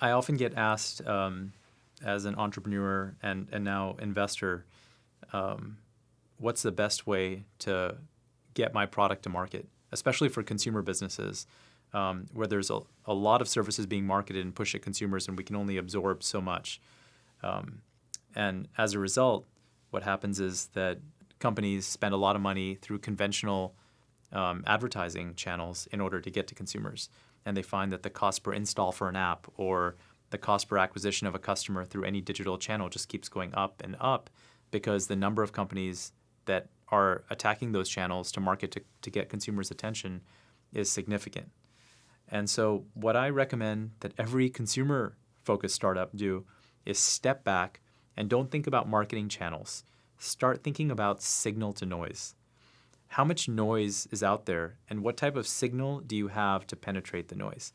I, often get asked um, as an entrepreneur and, and now investor, um, what's the best way to get my product to market, especially for consumer businesses um, where there's a, a lot of services being marketed and pushed at consumers and we can only absorb so much. Um, and as a result, what happens is that companies spend a lot of money through conventional um, advertising channels in order to get to consumers. And they find that the cost per install for an app or the cost per acquisition of a customer through any digital channel just keeps going up and up because the number of companies that are attacking those channels to market to, to get consumers' attention is significant. And so, what I recommend that every consumer focused startup do is step back and don't think about marketing channels. Start thinking about signal to noise. How much noise is out there, and what type of signal do you have to penetrate the noise?